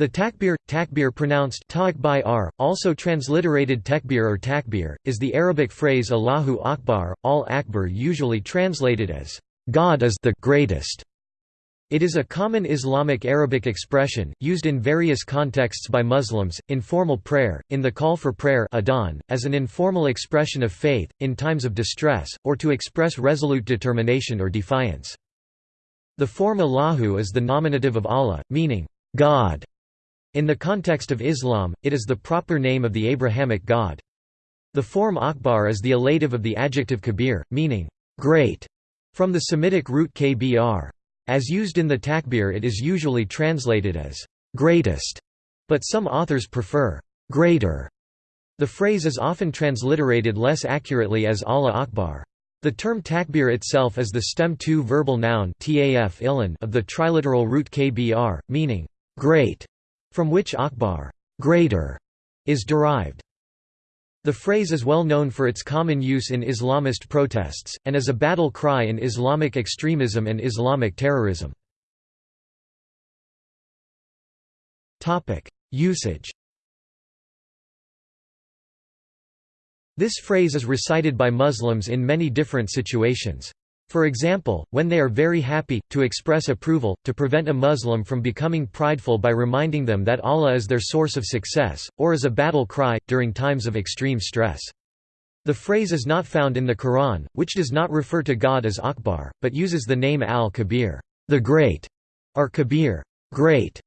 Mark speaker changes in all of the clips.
Speaker 1: The takbir, takbir pronounced r, also transliterated tekbir or takbir, is the Arabic phrase Allahu Akbar, al Akbar usually translated as, God is the greatest. It is a common Islamic Arabic expression, used in various contexts by Muslims, in formal prayer, in the call for prayer adhan, as an informal expression of faith, in times of distress, or to express resolute determination or defiance. The form Allahu is the nominative of Allah, meaning, God. In the context of Islam, it is the proper name of the Abrahamic God. The form Akbar is the elative of the adjective kabir, meaning, great, from the Semitic root kbr. As used in the takbir it is usually translated as, greatest, but some authors prefer, greater. The phrase is often transliterated less accurately as Allah Akbar. The term takbir itself is the stem to verbal noun of the triliteral root kbr, meaning, great from which Akbar greater is derived. The phrase is well known for its common use in Islamist protests, and as a battle cry in Islamic extremism and Islamic terrorism. Usage This phrase is recited by Muslims in many different situations. For example, when they are very happy, to express approval, to prevent a Muslim from becoming prideful by reminding them that Allah is their source of success, or as a battle cry, during times of extreme stress. The phrase is not found in the Quran, which does not refer to God as Akbar, but uses the name al-Kabir, the Great, or Kabir, great,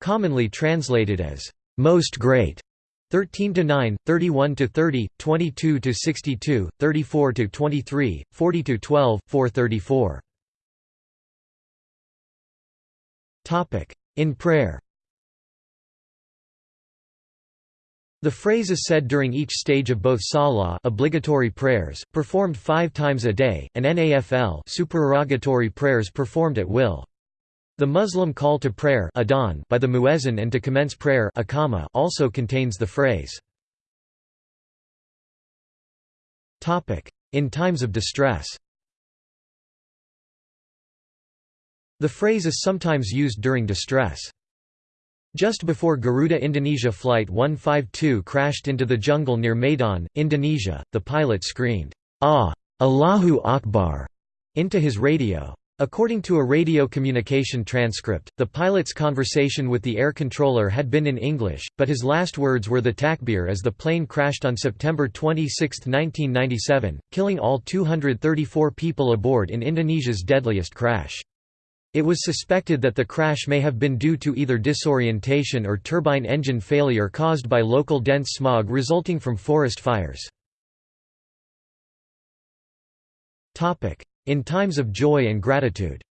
Speaker 1: commonly translated as most great. 13 to 9, 31 to 30, 22 to 62, 34 to 23, 40 to 12, 434. Topic: In prayer. The phrase is said during each stage of both salah obligatory prayers, performed five times a day, and nafl supererogatory prayers performed at will. The Muslim call to prayer adhan by the muezzin and to commence prayer also contains the phrase. In times of distress The phrase is sometimes used during distress. Just before Garuda Indonesia Flight 152 crashed into the jungle near Medan, Indonesia, the pilot screamed, Ah! Allahu Akbar! into his radio. According to a radio communication transcript, the pilot's conversation with the air controller had been in English, but his last words were the takbir as the plane crashed on September 26, 1997, killing all 234 people aboard in Indonesia's deadliest crash. It was suspected that the crash may have been due to either disorientation or turbine engine failure caused by local dense smog resulting from forest fires. In times of joy and gratitude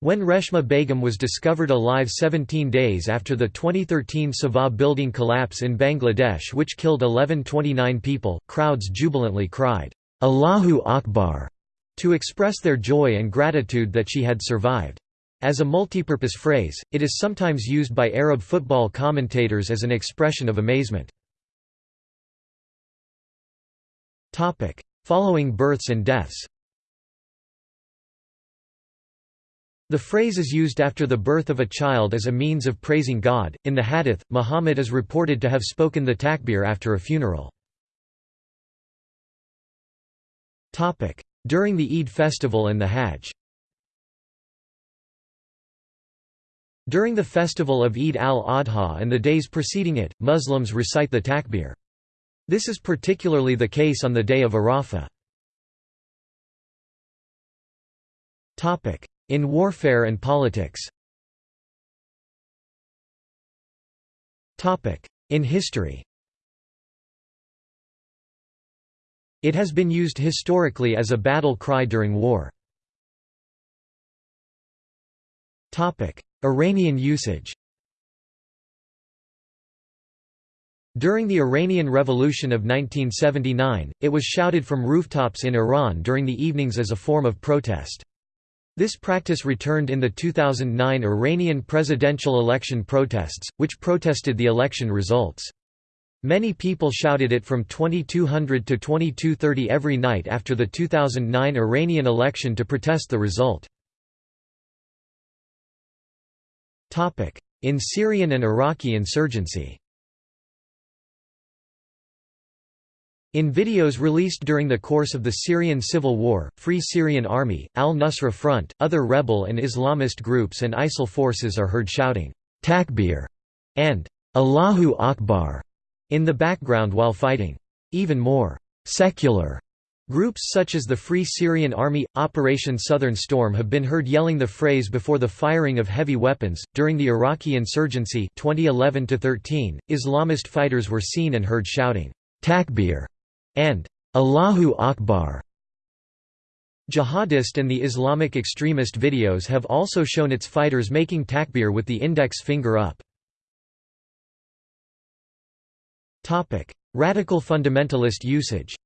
Speaker 1: When Reshma Begum was discovered alive 17 days after the 2013 Savar building collapse in Bangladesh which killed 1129 people, crowds jubilantly cried, Allahu Akbar, to express their joy and gratitude that she had survived. As a multipurpose phrase, it is sometimes used by Arab football commentators as an expression of amazement. Following births and deaths The phrase is used after the birth of a child as a means of praising God. In the Hadith, Muhammad is reported to have spoken the takbir after a funeral. Topic: During the Eid festival and the Hajj. During the festival of Eid al-Adha and the days preceding it, Muslims recite the takbir. This is particularly the case on the day of Arafah. In warfare and politics. In history. It has been used historically as a battle cry during war. Iranian usage During the Iranian Revolution of 1979, it was shouted from rooftops in Iran during the evenings as a form of protest. This practice returned in the 2009 Iranian presidential election protests, which protested the election results. Many people shouted it from 2200 to 2230 every night after the 2009 Iranian election to protest the result. In Syrian and Iraqi insurgency In videos released during the course of the Syrian civil war, Free Syrian Army, Al-Nusra Front, other rebel and Islamist groups and ISIL forces are heard shouting, Takbir and Allahu Akbar in the background while fighting. Even more secular Groups such as the Free Syrian Army Operation Southern Storm have been heard yelling the phrase before the firing of heavy weapons. During the Iraqi insurgency 2011-13, Islamist fighters were seen and heard shouting Takbir and Allahu Akbar. Jihadist and the Islamic extremist videos have also shown its fighters making takbir with the index finger up. Radical fundamentalist usage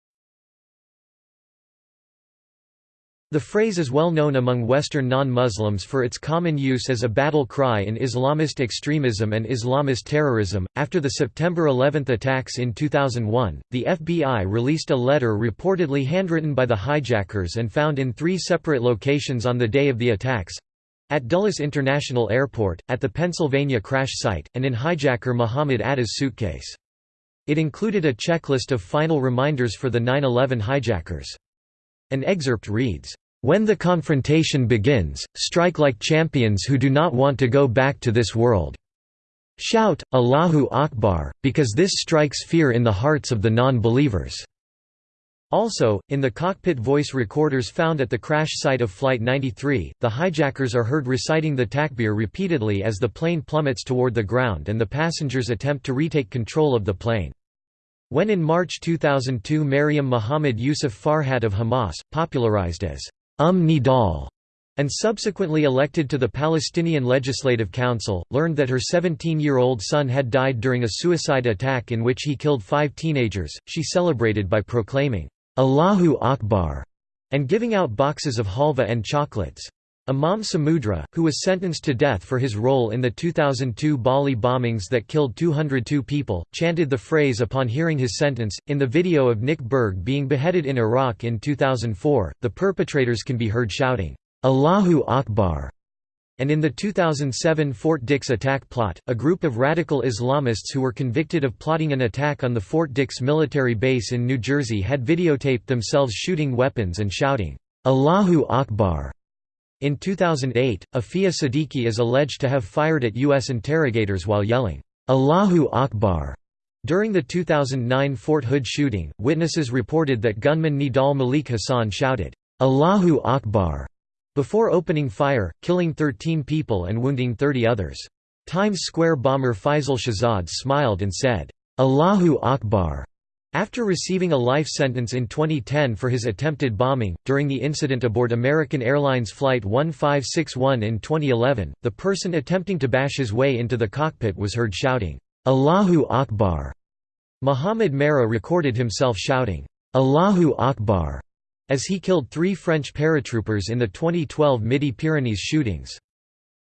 Speaker 1: The phrase is well known among Western non-Muslims for its common use as a battle cry in Islamist extremism and Islamist terrorism. After the September 11 attacks in 2001, the FBI released a letter reportedly handwritten by the hijackers and found in three separate locations on the day of the attacks at Dulles International Airport, at the Pennsylvania crash site, and in hijacker Mohamed Atta's suitcase. It included a checklist of final reminders for the 9-11 hijackers. An excerpt reads, "...when the confrontation begins, strike like champions who do not want to go back to this world. Shout, Allahu Akbar, because this strikes fear in the hearts of the non-believers." Also, in the cockpit voice recorders found at the crash site of Flight 93, the hijackers are heard reciting the takbir repeatedly as the plane plummets toward the ground and the passengers attempt to retake control of the plane. When in March 2002 Maryam Mohammed Yusuf Farhat of Hamas, popularized as Umm Nidal, and subsequently elected to the Palestinian Legislative Council, learned that her 17-year-old son had died during a suicide attack in which he killed five teenagers, she celebrated by proclaiming, Allahu Akbar, and giving out boxes of halva and chocolates. Imam Samudra, who was sentenced to death for his role in the 2002 Bali bombings that killed 202 people, chanted the phrase upon hearing his sentence. In the video of Nick Berg being beheaded in Iraq in 2004, the perpetrators can be heard shouting, Allahu Akbar. And in the 2007 Fort Dix attack plot, a group of radical Islamists who were convicted of plotting an attack on the Fort Dix military base in New Jersey had videotaped themselves shooting weapons and shouting, Allahu Akbar. In 2008, Aafia Siddiqui is alleged to have fired at U.S. interrogators while yelling, Allahu Akbar. During the 2009 Fort Hood shooting, witnesses reported that gunman Nidal Malik Hasan shouted, Allahu Akbar, before opening fire, killing 13 people and wounding 30 others. Times Square bomber Faisal Shahzad smiled and said, Allahu Akbar, after receiving a life sentence in 2010 for his attempted bombing, during the incident aboard American Airlines Flight 1561 in 2011, the person attempting to bash his way into the cockpit was heard shouting, Allahu Akbar. Mohamed Merah recorded himself shouting, Allahu Akbar, as he killed three French paratroopers in the 2012 Midi-Pyrenees shootings.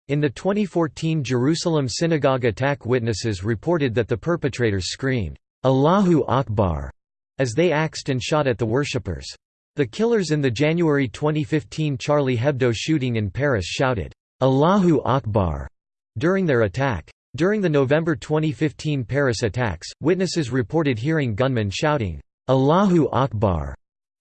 Speaker 1: In the 2014 Jerusalem synagogue attack witnesses reported that the perpetrators screamed, Allahu Akbar, as they axed and shot at the worshippers. The killers in the January 2015 Charlie Hebdo shooting in Paris shouted, Allahu Akbar, during their attack. During the November 2015 Paris attacks, witnesses reported hearing gunmen shouting, Allahu Akbar,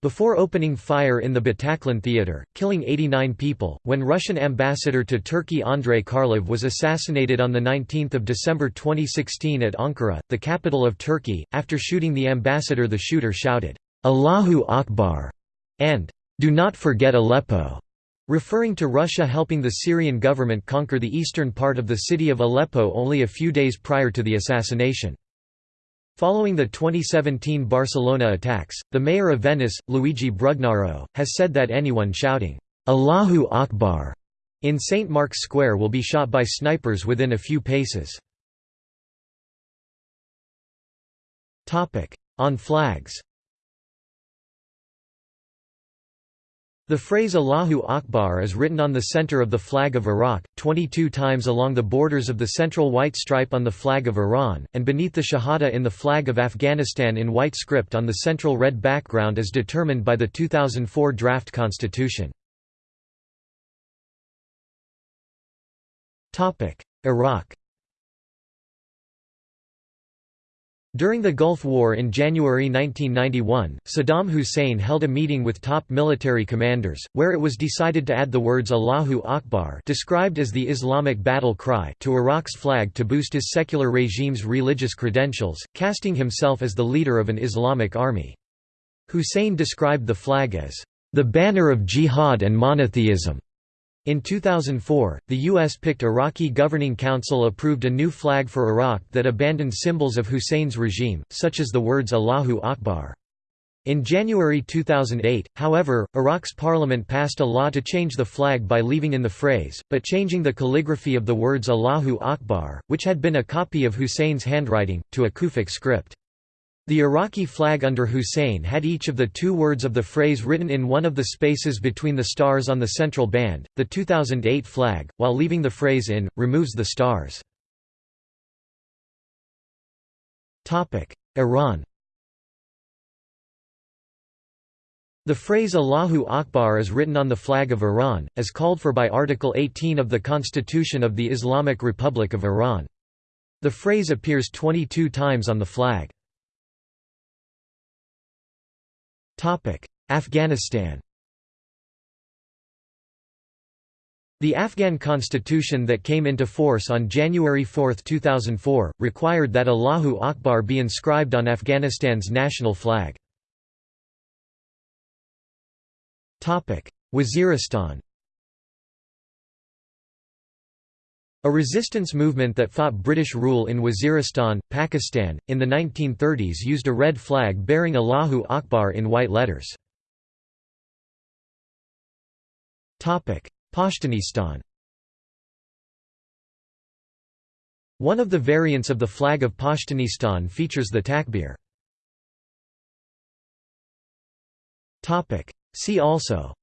Speaker 1: before opening fire in the Bataclan theater, killing 89 people, when Russian ambassador to Turkey Andrei Karlov was assassinated on 19 December 2016 at Ankara, the capital of Turkey, after shooting the ambassador the shooter shouted, Allahu Akbar, and Do not forget Aleppo, referring to Russia helping the Syrian government conquer the eastern part of the city of Aleppo only a few days prior to the assassination. Following the 2017 Barcelona attacks, the mayor of Venice, Luigi Brugnaro, has said that anyone shouting, Allahu Akbar, in St. Mark's Square will be shot by snipers within a few paces. On flags The phrase Allahu Akbar is written on the center of the flag of Iraq, 22 times along the borders of the central white stripe on the flag of Iran, and beneath the Shahada in the flag of Afghanistan in white script on the central red background as determined by the 2004 draft constitution. Iraq During the Gulf War in January 1991, Saddam Hussein held a meeting with top military commanders, where it was decided to add the words Allahu Akbar described as the Islamic battle cry to Iraq's flag to boost his secular regime's religious credentials, casting himself as the leader of an Islamic army. Hussein described the flag as, "...the banner of jihad and monotheism." In 2004, the U.S.-picked Iraqi Governing Council approved a new flag for Iraq that abandoned symbols of Hussein's regime, such as the words Allahu Akbar. In January 2008, however, Iraq's parliament passed a law to change the flag by leaving in the phrase, but changing the calligraphy of the words Allahu Akbar, which had been a copy of Hussein's handwriting, to a Kufic script. The Iraqi flag under Hussein had each of the two words of the phrase written in one of the spaces between the stars on the central band. The 2008 flag, while leaving the phrase in, removes the stars. Topic: Iran. The phrase Allahu Akbar is written on the flag of Iran, as called for by Article 18 of the Constitution of the Islamic Republic of Iran. The phrase appears 22 times on the flag. Afghanistan The Afghan constitution that came into force on January 4, 2004, required that Allahu Akbar be inscribed on Afghanistan's national flag. Waziristan A resistance movement that fought British rule in Waziristan, Pakistan, in the 1930s used a red flag bearing Allahu Akbar in white letters. Pashtunistan One of the variants of the flag of Pashtunistan features the takbir. See also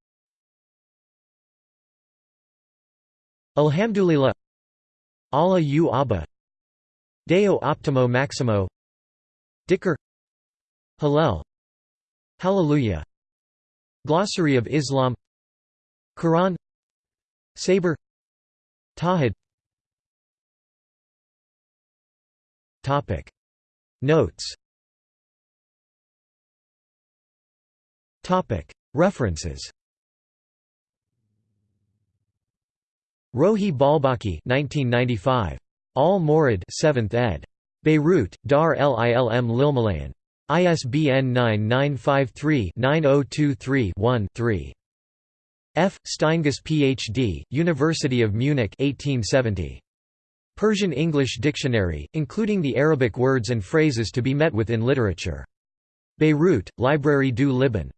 Speaker 1: Alhamdulillah Allahu Abha. Deo Optimo Maximo. Dhikr Hallel Hallelujah. Glossary of Islam. Quran. Sabre Tahid Topic. Notes. Topic. References Rohi Baalbaki 1995. Al-Mawrid 7th ed. Beirut, Dar el Ilm Lilmalayin. ISBN 9953-9023-1-3. F. Steingass Ph.D., University of Munich 1870. Persian-English Dictionary, including the Arabic words and phrases to be met with in literature. Beirut, Librairie du Liban.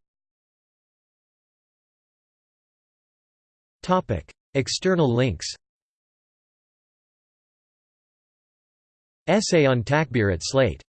Speaker 1: External links. Essay on Takbir at Slate